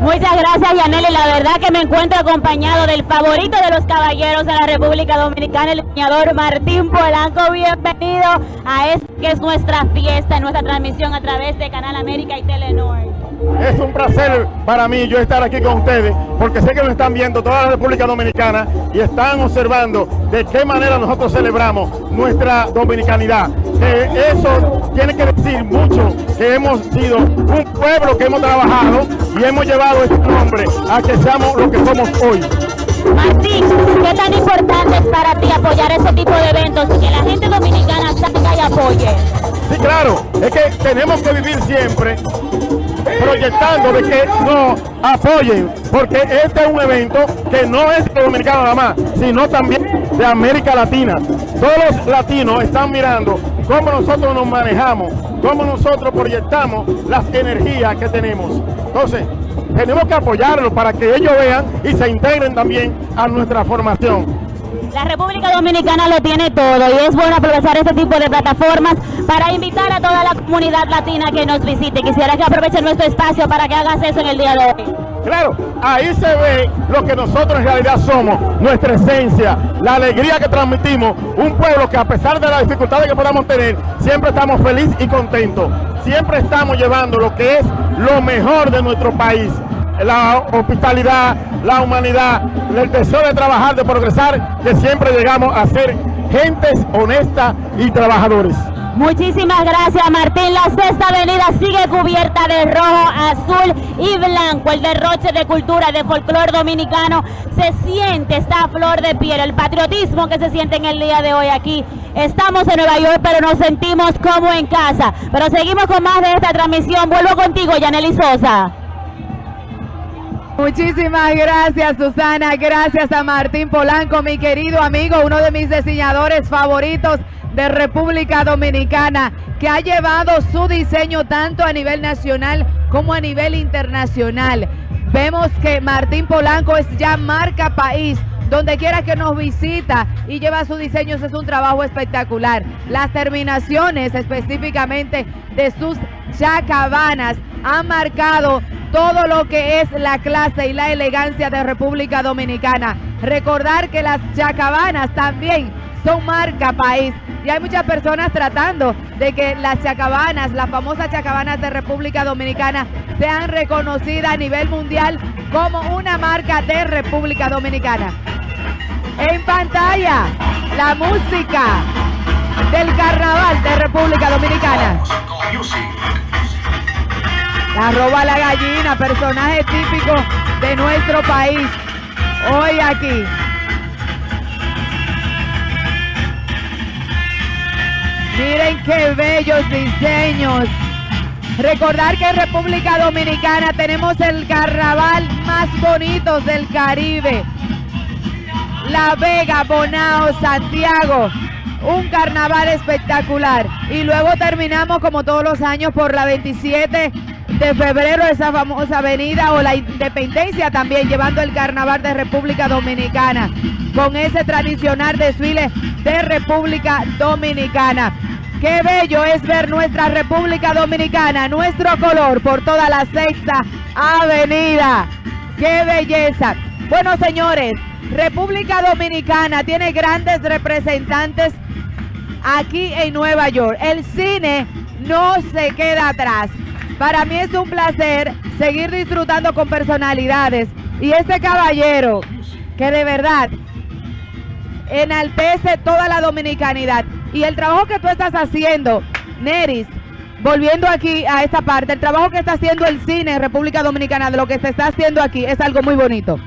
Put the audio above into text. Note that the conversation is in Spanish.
Muchas gracias, Yaneli. La verdad que me encuentro acompañado del favorito de los caballeros de la República Dominicana, el leñador Martín Polanco. Bienvenido a esta que es nuestra fiesta, nuestra transmisión a través de Canal América y Telenor. Es un placer para mí yo estar aquí con ustedes, porque sé que nos están viendo toda la República Dominicana y están observando de qué manera nosotros celebramos nuestra dominicanidad. Eso tiene que decir mucho, que hemos sido un pueblo que hemos trabajado y hemos llevado este nombre a que seamos lo que somos hoy. Martín, ¿qué tan importante es para ti apoyar este tipo de eventos y que la gente dominicana salga y apoye? Sí, claro, es que tenemos que vivir siempre proyectando de que nos apoyen, porque este es un evento que no es dominicano nada más, sino también de América Latina. Todos los latinos están mirando cómo nosotros nos manejamos, cómo nosotros proyectamos las energías que tenemos. Entonces, tenemos que apoyarlos para que ellos vean y se integren también a nuestra formación. La República Dominicana lo tiene todo y es bueno aprovechar este tipo de plataformas para invitar a toda la comunidad latina que nos visite. Quisiera que aprovechen nuestro espacio para que hagas eso en el día de hoy. Claro, ahí se ve lo que nosotros en realidad somos, nuestra esencia, la alegría que transmitimos, un pueblo que a pesar de las dificultades que podamos tener, siempre estamos felices y contentos, siempre estamos llevando lo que es lo mejor de nuestro país, la hospitalidad, la humanidad, el deseo de trabajar, de progresar, que siempre llegamos a ser gentes honestas y trabajadores. Muchísimas gracias Martín. La sexta avenida sigue cubierta de rojo, azul y blanco. El derroche de cultura de folclor dominicano se siente esta flor de piel. El patriotismo que se siente en el día de hoy aquí. Estamos en Nueva York, pero nos sentimos como en casa. Pero seguimos con más de esta transmisión. Vuelvo contigo, Yaneli Sosa. Muchísimas gracias Susana, gracias a Martín Polanco, mi querido amigo, uno de mis diseñadores favoritos de República Dominicana, que ha llevado su diseño tanto a nivel nacional como a nivel internacional. Vemos que Martín Polanco es ya marca país, donde quiera que nos visita y lleva su diseño, es un trabajo espectacular. Las terminaciones específicamente de sus chacabanas han marcado todo lo que es la clase y la elegancia de República Dominicana. Recordar que las chacabanas también son marca país y hay muchas personas tratando de que las chacabanas, las famosas chacabanas de República Dominicana sean reconocidas a nivel mundial como una marca de República Dominicana. En pantalla, la música del carnaval de República Dominicana. La roba la gallina, personaje típico de nuestro país. Hoy aquí. Qué bellos diseños. Recordar que en República Dominicana tenemos el carnaval más bonito del Caribe. La Vega, Bonao, Santiago. Un carnaval espectacular. Y luego terminamos como todos los años por la 27 de febrero, esa famosa avenida o la independencia también, llevando el carnaval de República Dominicana, con ese tradicional desfile de República Dominicana. Qué bello es ver nuestra República Dominicana, nuestro color por toda la sexta avenida. ¡Qué belleza! Bueno, señores, República Dominicana tiene grandes representantes aquí en Nueva York. El cine no se queda atrás. Para mí es un placer seguir disfrutando con personalidades. Y este caballero, que de verdad enaltece toda la dominicanidad. Y el trabajo que tú estás haciendo, Neris, volviendo aquí a esta parte, el trabajo que está haciendo el cine en República Dominicana, de lo que se está haciendo aquí, es algo muy bonito.